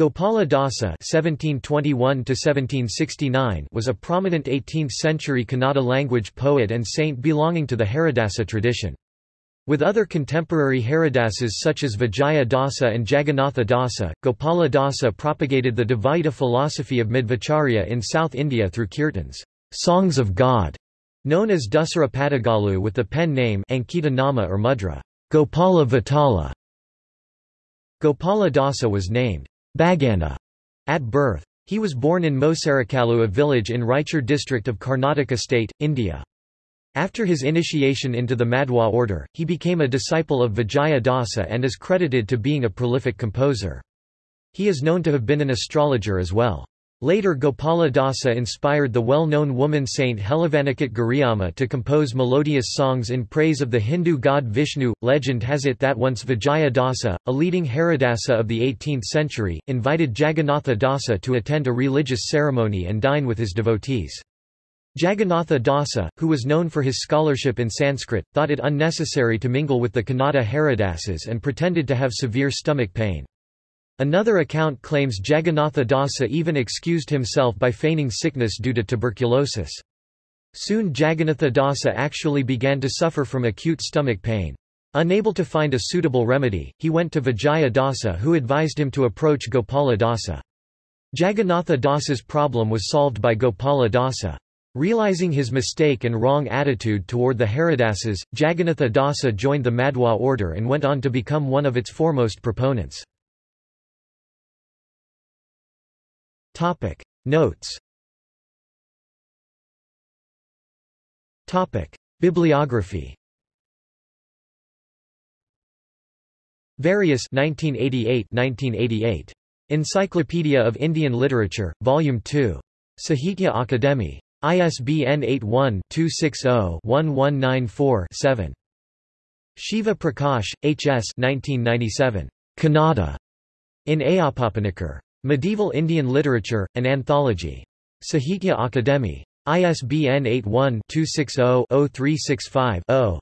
Gopala Dasa (1721–1769) was a prominent 18th-century Kannada language poet and saint belonging to the Haridasa tradition. With other contemporary Haridasas such as Vijaya Dasa and Jagannatha Dasa, Gopala Dasa propagated the Dvaita philosophy of Madhvacharya in South India through kirtans, songs of God, known as Dasara Padagalu with the pen name Ankita Nama or Mudra, Gopala Vitala. Gopala Dasa was named Bhagana at birth. He was born in Mosarakalu a village in Raichur district of Karnataka state, India. After his initiation into the Madhwa order, he became a disciple of Vijaya Dasa and is credited to being a prolific composer. He is known to have been an astrologer as well. Later Gopala Dasa inspired the well-known woman saint Helavanakatte Giriamma to compose melodious songs in praise of the Hindu god Vishnu. Legend has it that once Vijaya Dasa, a leading Haridasa of the 18th century, invited Jagannatha Dasa to attend a religious ceremony and dine with his devotees. Jagannatha Dasa, who was known for his scholarship in Sanskrit, thought it unnecessary to mingle with the Kannada Haridasas and pretended to have severe stomach pain. Another account claims Jagannatha Dasa even excused himself by feigning sickness due to tuberculosis. Soon Jagannatha Dasa actually began to suffer from acute stomach pain. Unable to find a suitable remedy, he went to Vijaya Dasa who advised him to approach Gopala Dasa. Jagannatha Dasa's problem was solved by Gopala Dasa. Realizing his mistake and wrong attitude toward the Haridasas, Jagannatha Dasa joined the Madhwa order and went on to become one of its foremost proponents. Topic Notes Topic Bibliography Various 1988 1988 Encyclopedia of Indian Literature Volume 2 Sahitya Akademi ISBN 81-260-1194-7 Shiva Prakash, H. S. 1997. Kannada. In Ayyappapanicker. Medieval Indian Literature, an Anthology. Sahitya Akademi. ISBN 81-260-0365-0.